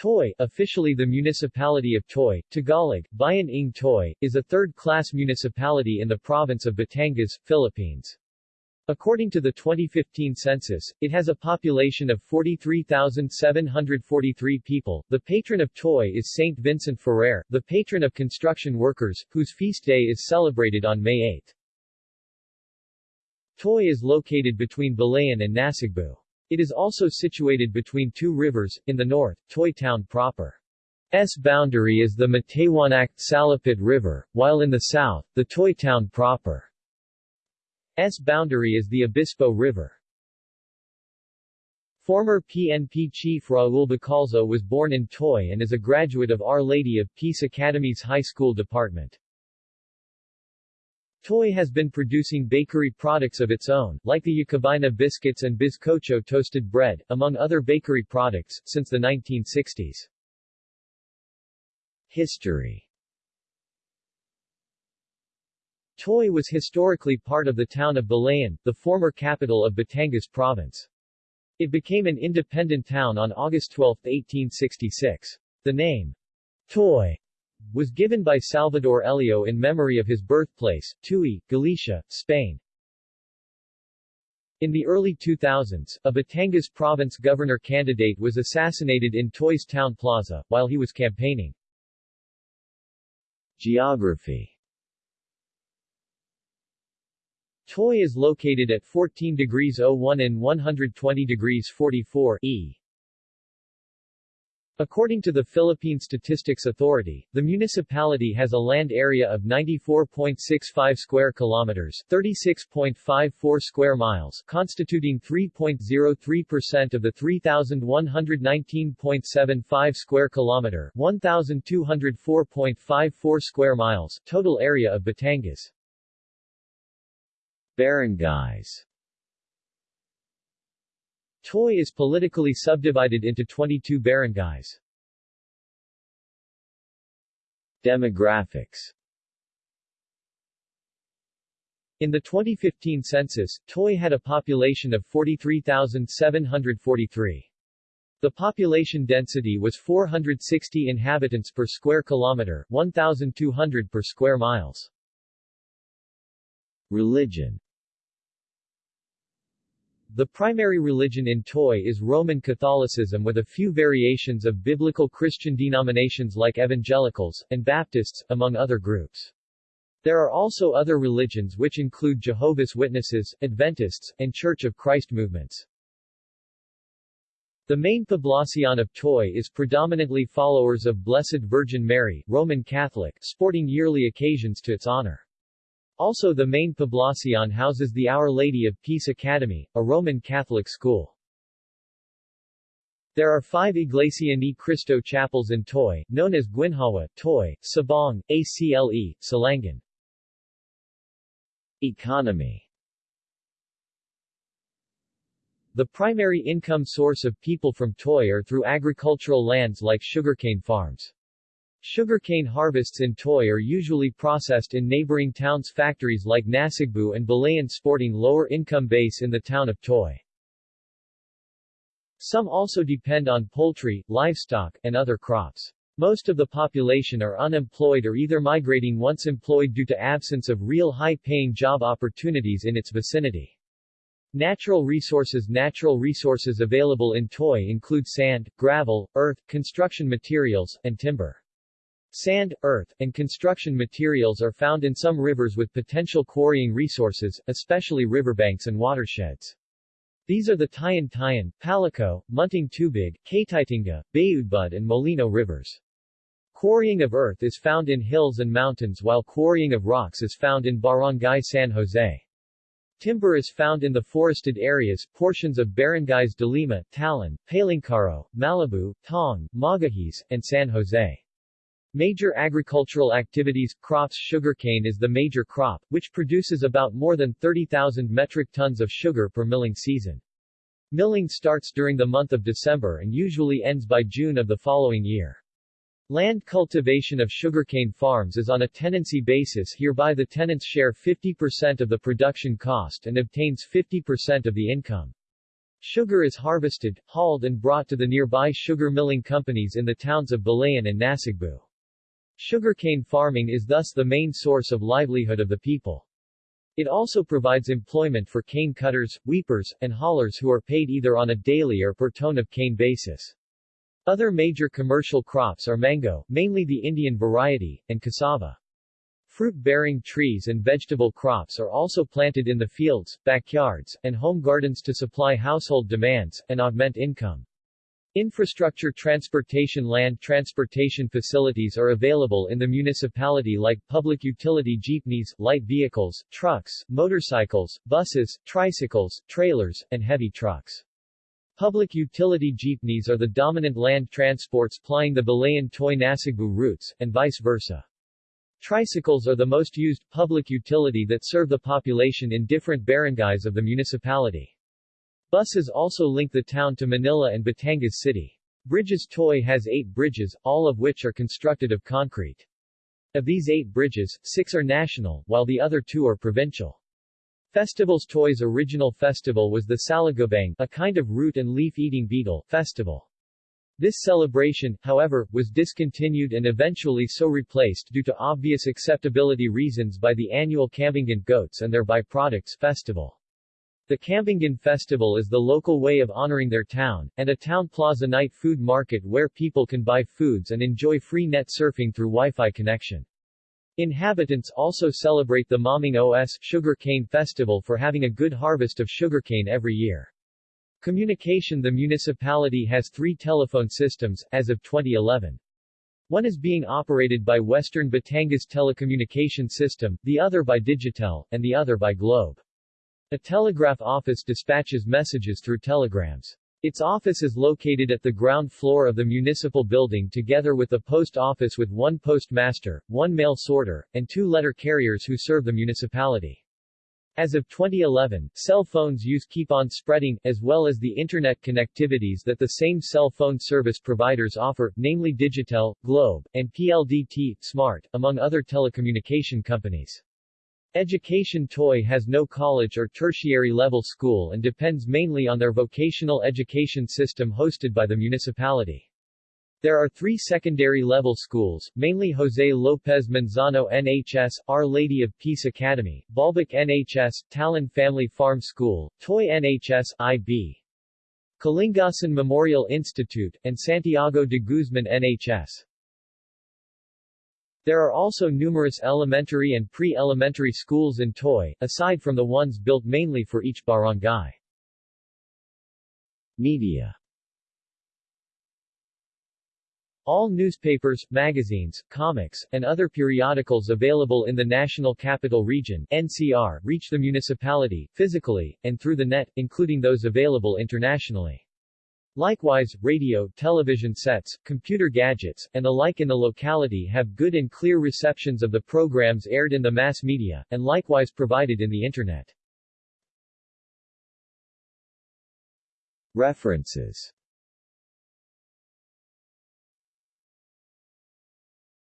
Toy, officially the municipality of Toy, Tagalog, Bayan ng Toy, is a third-class municipality in the province of Batangas, Philippines. According to the 2015 census, it has a population of 43,743 people. The patron of Toy is Saint Vincent Ferrer, the patron of construction workers, whose feast day is celebrated on May 8. Toy is located between Balayan and Nasugbu. It is also situated between two rivers, in the north, Toy Town proper. S boundary is the Mataywanac-Salapit River, while in the south, the Toy Town proper. S boundary is the Obispo River. Former PNP chief Raul Bacalzo was born in Toy and is a graduate of Our Lady of Peace Academy's high school department. Toy has been producing bakery products of its own, like the Yacabina biscuits and Bizcocho toasted bread, among other bakery products, since the 1960s. History Toy was historically part of the town of Balayan, the former capital of Batangas Province. It became an independent town on August 12, 1866. The name, Toy, was given by Salvador Elio in memory of his birthplace, Tui, Galicia, Spain. In the early 2000s, a Batangas province governor candidate was assassinated in Toys Town Plaza, while he was campaigning. Geography Toy is located at 14 degrees 01 and 120 degrees 44 E. According to the Philippine Statistics Authority, the municipality has a land area of 94.65 square kilometers, 36.54 square miles, constituting 3.03% of the 3119.75 square kilometer, 1204.54 square miles total area of Batangas. Barangays Toy is politically subdivided into 22 barangays. Demographics In the 2015 census, Toy had a population of 43,743. The population density was 460 inhabitants per square kilometer, 1,200 per square miles. Religion the primary religion in Toy is Roman Catholicism with a few variations of biblical Christian denominations like Evangelicals, and Baptists, among other groups. There are also other religions which include Jehovah's Witnesses, Adventists, and Church of Christ movements. The main poblacion of Toy is predominantly followers of Blessed Virgin Mary, Roman Catholic, sporting yearly occasions to its honor. Also the main poblacion houses the Our Lady of Peace Academy, a Roman Catholic school. There are five Iglesia ni Cristo chapels in Toy, known as Guinhawa, Toy, Sabong, ACLE, Salangan. Economy The primary income source of people from Toy are through agricultural lands like sugarcane farms. Sugarcane harvests in Toy are usually processed in neighboring towns' factories like Nasugbu and Balayan sporting lower income base in the town of Toy. Some also depend on poultry, livestock, and other crops. Most of the population are unemployed or either migrating once employed due to absence of real high-paying job opportunities in its vicinity. Natural resources Natural resources available in Toy include sand, gravel, earth, construction materials, and timber. Sand, earth, and construction materials are found in some rivers with potential quarrying resources, especially riverbanks and watersheds. These are the Tayan Tayan, Palico, Munting Tubig, Katitinga, Bayudbud and Molino rivers. Quarrying of earth is found in hills and mountains while quarrying of rocks is found in Barangay San Jose. Timber is found in the forested areas, portions of barangays de Lima, Talon, Palincaro, Malibu, Tong, Magahis, and San Jose. Major agricultural activities, crops Sugarcane is the major crop, which produces about more than 30,000 metric tons of sugar per milling season. Milling starts during the month of December and usually ends by June of the following year. Land cultivation of sugarcane farms is on a tenancy basis hereby the tenants share 50% of the production cost and obtains 50% of the income. Sugar is harvested, hauled and brought to the nearby sugar milling companies in the towns of Balayan and Nasugbu. Sugarcane farming is thus the main source of livelihood of the people. It also provides employment for cane cutters, weepers, and haulers who are paid either on a daily or per ton of cane basis. Other major commercial crops are mango, mainly the Indian variety, and cassava. Fruit-bearing trees and vegetable crops are also planted in the fields, backyards, and home gardens to supply household demands, and augment income. Infrastructure transportation land transportation facilities are available in the municipality like public utility jeepneys, light vehicles, trucks, motorcycles, buses, tricycles, trailers, and heavy trucks. Public utility jeepneys are the dominant land transports plying the Balayan-Toy Nasugbu routes, and vice versa. Tricycles are the most used public utility that serve the population in different barangays of the municipality. Buses also link the town to Manila and Batangas City. Bridges Toy has eight bridges, all of which are constructed of concrete. Of these eight bridges, six are national, while the other two are provincial. Festival's Toy's original festival was the Salagobang, a kind of root and leaf-eating beetle, festival. This celebration, however, was discontinued and eventually so replaced due to obvious acceptability reasons by the annual Kambingan Goats and their byproducts festival. The Kambingan Festival is the local way of honoring their town, and a town plaza night food market where people can buy foods and enjoy free net surfing through Wi-Fi connection. Inhabitants also celebrate the Maming OS Sugar Cane Festival for having a good harvest of sugarcane every year. Communication The municipality has three telephone systems, as of 2011. One is being operated by Western Batangas Telecommunication System, the other by Digitel, and the other by Globe. A telegraph office dispatches messages through telegrams. Its office is located at the ground floor of the municipal building together with the post office with one postmaster, one mail sorter, and two letter carriers who serve the municipality. As of 2011, cell phones use keep on spreading, as well as the internet connectivities that the same cell phone service providers offer, namely Digitel, Globe, and PLDT, Smart, among other telecommunication companies. Education Toy has no college or tertiary level school and depends mainly on their vocational education system hosted by the municipality. There are three secondary level schools, mainly Jose Lopez Manzano NHS, Our Lady of Peace Academy, Bolboc NHS, Talon Family Farm School, Toy NHS, IB. Kalingasan Memorial Institute, and Santiago de Guzman NHS. There are also numerous elementary and pre-elementary schools in Toy, aside from the ones built mainly for each barangay. Media all newspapers, magazines, comics, and other periodicals available in the National Capital Region NCR reach the municipality, physically, and through the net, including those available internationally. Likewise, radio, television sets, computer gadgets, and the like in the locality have good and clear receptions of the programs aired in the mass media, and likewise provided in the Internet. References